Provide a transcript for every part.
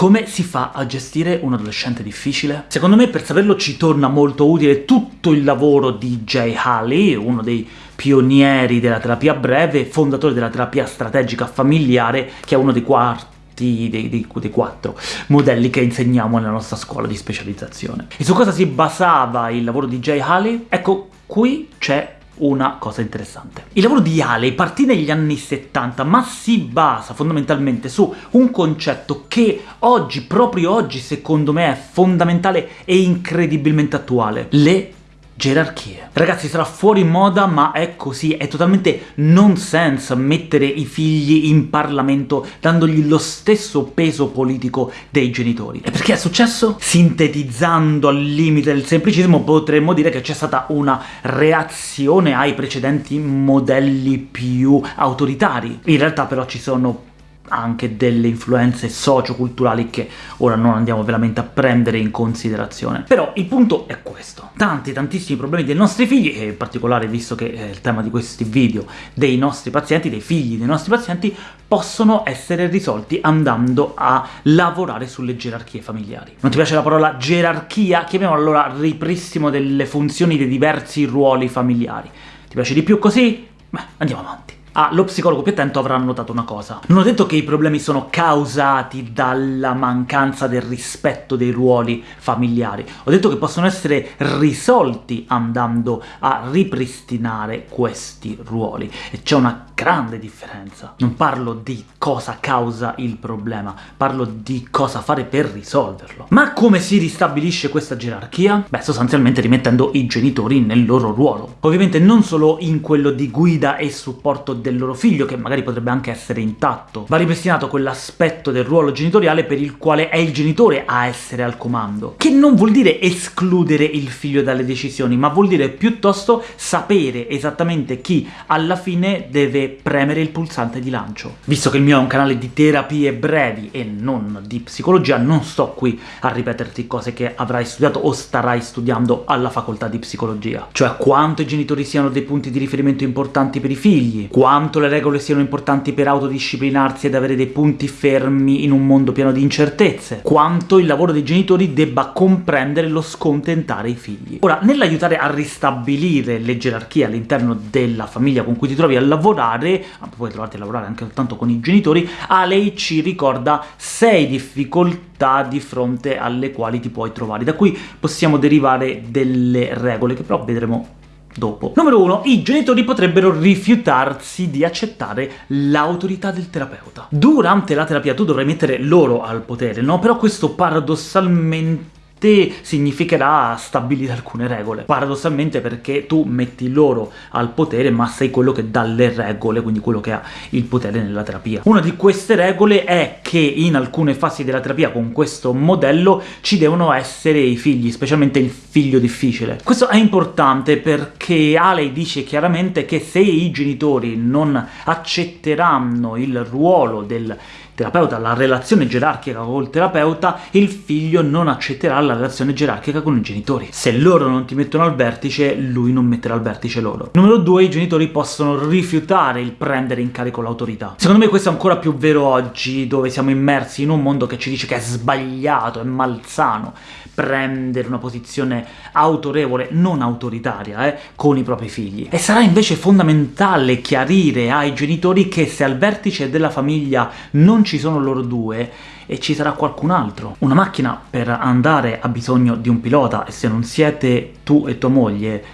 Come si fa a gestire un adolescente difficile? Secondo me per saperlo ci torna molto utile tutto il lavoro di Jay Haley, uno dei pionieri della terapia breve, fondatore della terapia strategica familiare, che è uno dei quarti dei, dei, dei, quattro modelli che insegniamo nella nostra scuola di specializzazione. E su cosa si basava il lavoro di Jay Haley? Ecco, qui c'è una cosa interessante. Il lavoro di Haley partì negli anni 70, ma si basa fondamentalmente su un concetto che oggi, proprio oggi, secondo me è fondamentale e incredibilmente attuale. Le gerarchie. Ragazzi, sarà fuori moda, ma è così, è totalmente nonsense mettere i figli in Parlamento dandogli lo stesso peso politico dei genitori. E perché è successo? Sintetizzando al limite del semplicismo, potremmo dire che c'è stata una reazione ai precedenti modelli più autoritari. In realtà però ci sono anche delle influenze socioculturali che ora non andiamo veramente a prendere in considerazione. Però il punto è questo. Tanti, tantissimi problemi dei nostri figli, e in particolare visto che è il tema di questi video, dei nostri pazienti, dei figli dei nostri pazienti, possono essere risolti andando a lavorare sulle gerarchie familiari. Non ti piace la parola gerarchia? Chiamiamo allora ripristino delle funzioni dei diversi ruoli familiari. Ti piace di più così? Beh, andiamo avanti. Ah, lo psicologo più attento avrà notato una cosa. Non ho detto che i problemi sono causati dalla mancanza del rispetto dei ruoli familiari, ho detto che possono essere risolti andando a ripristinare questi ruoli, e c'è una grande differenza. Non parlo di cosa causa il problema, parlo di cosa fare per risolverlo. Ma come si ristabilisce questa gerarchia? Beh, sostanzialmente rimettendo i genitori nel loro ruolo. Ovviamente non solo in quello di guida e supporto del loro figlio, che magari potrebbe anche essere intatto. Va ripristinato quell'aspetto del ruolo genitoriale per il quale è il genitore a essere al comando, che non vuol dire escludere il figlio dalle decisioni, ma vuol dire piuttosto sapere esattamente chi alla fine deve premere il pulsante di lancio. Visto che il mio è un canale di terapie brevi e non di psicologia, non sto qui a ripeterti cose che avrai studiato o starai studiando alla facoltà di psicologia. Cioè quanto i genitori siano dei punti di riferimento importanti per i figli, quanto le regole siano importanti per autodisciplinarsi ed avere dei punti fermi in un mondo pieno di incertezze, quanto il lavoro dei genitori debba comprendere lo scontentare i figli. Ora, nell'aiutare a ristabilire le gerarchie all'interno della famiglia con cui ti trovi a lavorare, puoi trovarti a lavorare anche soltanto con i genitori, Alei ci ricorda sei difficoltà di fronte alle quali ti puoi trovare. Da qui possiamo derivare delle regole, che però vedremo dopo. Numero 1. I genitori potrebbero rifiutarsi di accettare l'autorità del terapeuta. Durante la terapia tu dovrai mettere loro al potere, no? Però questo paradossalmente te significherà stabilire alcune regole. Paradossalmente perché tu metti loro al potere, ma sei quello che dà le regole, quindi quello che ha il potere nella terapia. Una di queste regole è che in alcune fasi della terapia con questo modello ci devono essere i figli, specialmente il figlio difficile. Questo è importante perché Alei dice chiaramente che se i genitori non accetteranno il ruolo del terapeuta, la relazione gerarchica col terapeuta, il figlio non accetterà la relazione gerarchica con i genitori. Se loro non ti mettono al vertice, lui non metterà al vertice loro. Numero due, i genitori possono rifiutare il prendere in carico l'autorità. Secondo me questo è ancora più vero oggi, dove siamo immersi in un mondo che ci dice che è sbagliato, è malsano prendere una posizione autorevole, non autoritaria, eh, con i propri figli. E sarà invece fondamentale chiarire ai genitori che se al vertice della famiglia non ci sono loro due, e ci sarà qualcun altro. Una macchina per andare ha bisogno di un pilota, e se non siete tu e tua moglie,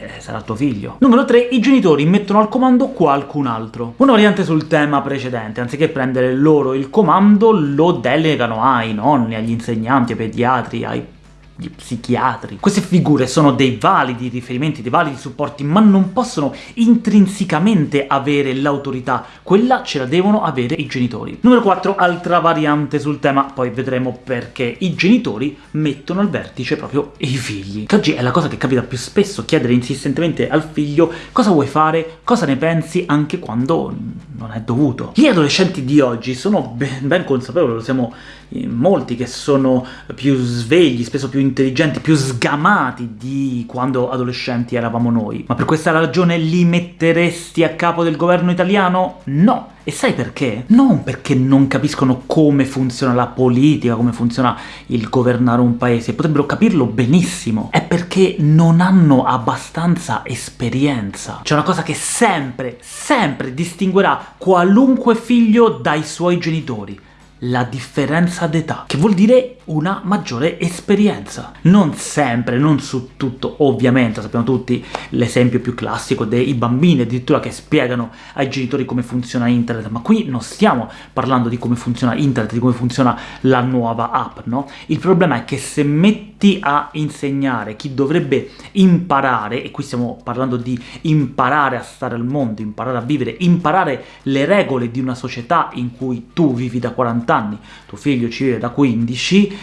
eh, sarà tuo figlio. Numero 3. I genitori mettono al comando qualcun altro. Una variante sul tema precedente, anziché prendere loro il comando, lo delegano ai nonni, agli insegnanti, ai pediatri, ai gli psichiatri. Queste figure sono dei validi riferimenti, dei validi supporti, ma non possono intrinsecamente avere l'autorità, quella ce la devono avere i genitori. Numero 4, altra variante sul tema, poi vedremo perché i genitori mettono al vertice proprio i figli. Che oggi è la cosa che capita più spesso, chiedere insistentemente al figlio cosa vuoi fare, cosa ne pensi, anche quando non è dovuto. Gli adolescenti di oggi sono ben, ben consapevoli, lo siamo molti che sono più svegli, spesso più intelligenti, più sgamati di quando adolescenti eravamo noi. Ma per questa ragione li metteresti a capo del governo italiano? No! E sai perché? Non perché non capiscono come funziona la politica, come funziona il governare un paese, potrebbero capirlo benissimo, è perché non hanno abbastanza esperienza. C'è una cosa che sempre, sempre distinguerà qualunque figlio dai suoi genitori, la differenza d'età, che vuol dire una maggiore esperienza. Non sempre, non su tutto, ovviamente, sappiamo tutti l'esempio più classico dei bambini addirittura che spiegano ai genitori come funziona internet, ma qui non stiamo parlando di come funziona internet, di come funziona la nuova app, no? Il problema è che se metti a insegnare chi dovrebbe imparare, e qui stiamo parlando di imparare a stare al mondo, imparare a vivere, imparare le regole di una società in cui tu vivi da 40 anni, tuo figlio ci vive da 15,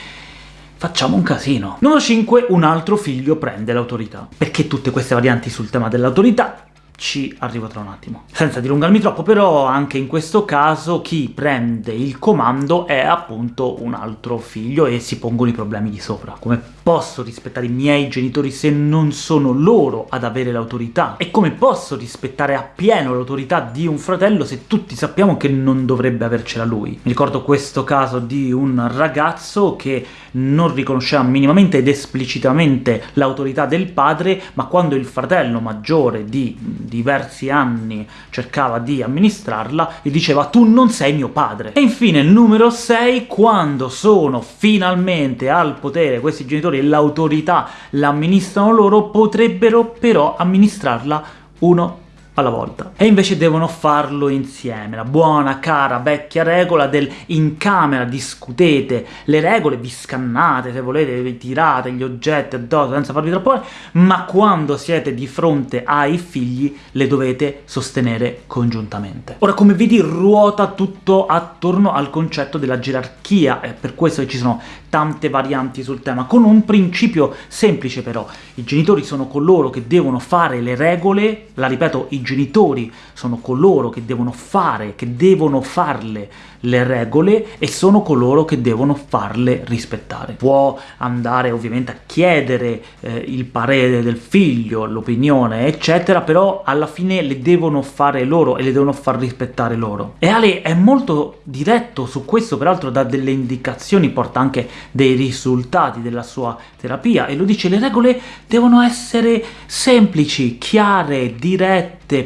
facciamo un casino. Numero 5, un altro figlio prende l'autorità. Perché tutte queste varianti sul tema dell'autorità? Ci arrivo tra un attimo. Senza dilungarmi troppo, però, anche in questo caso chi prende il comando è appunto un altro figlio e si pongono i problemi di sopra. Come posso rispettare i miei genitori se non sono loro ad avere l'autorità? E come posso rispettare appieno l'autorità di un fratello se tutti sappiamo che non dovrebbe avercela lui? Mi ricordo questo caso di un ragazzo che non riconosceva minimamente ed esplicitamente l'autorità del padre, ma quando il fratello maggiore di diversi anni cercava di amministrarla, gli diceva «tu non sei mio padre». E infine, numero 6, quando sono finalmente al potere questi genitori e l'autorità l'amministrano loro, potrebbero però amministrarla uno alla volta. E invece devono farlo insieme, la buona, cara, vecchia regola del in camera discutete le regole, vi scannate, se volete vi tirate gli oggetti addosso senza farvi troppo ma quando siete di fronte ai figli le dovete sostenere congiuntamente. Ora, come vedi, ruota tutto attorno al concetto della gerarchia, è per questo che ci sono tante varianti sul tema, con un principio semplice però. I genitori sono coloro che devono fare le regole, la ripeto, i genitori sono coloro che devono fare, che devono farle le regole, e sono coloro che devono farle rispettare. Può andare ovviamente a chiedere eh, il parere del figlio, l'opinione, eccetera, però alla fine le devono fare loro e le devono far rispettare loro. E Ale è molto diretto su questo, peraltro dà delle indicazioni, porta anche dei risultati della sua terapia, e lo dice, le regole devono essere semplici, chiare, dirette,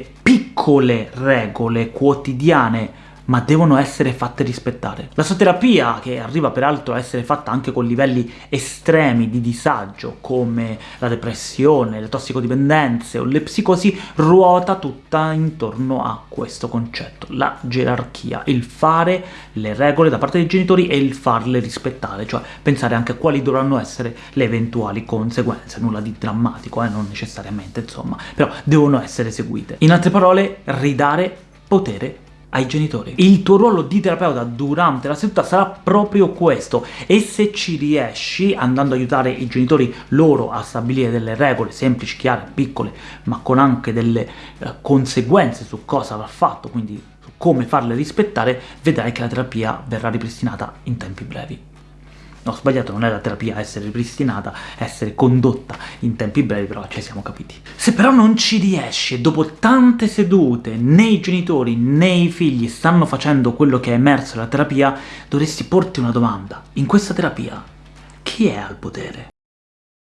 piccole regole quotidiane, ma devono essere fatte rispettare. La sua terapia, che arriva peraltro a essere fatta anche con livelli estremi di disagio, come la depressione, le tossicodipendenze o le psicosi, ruota tutta intorno a questo concetto, la gerarchia, il fare le regole da parte dei genitori e il farle rispettare, cioè pensare anche a quali dovranno essere le eventuali conseguenze, nulla di drammatico, eh, non necessariamente, insomma, però devono essere seguite. In altre parole, ridare potere ai genitori. Il tuo ruolo di terapeuta durante la seduta sarà proprio questo, e se ci riesci, andando ad aiutare i genitori loro a stabilire delle regole semplici, chiare, piccole, ma con anche delle eh, conseguenze su cosa va fatto, quindi su come farle rispettare, vedrai che la terapia verrà ripristinata in tempi brevi. No, sbagliato, non è la terapia essere ripristinata, essere condotta in tempi brevi, però ci siamo capiti. Se però non ci riesci, dopo tante sedute, né i genitori né i figli stanno facendo quello che è emerso dalla terapia, dovresti porti una domanda. In questa terapia, chi è al potere?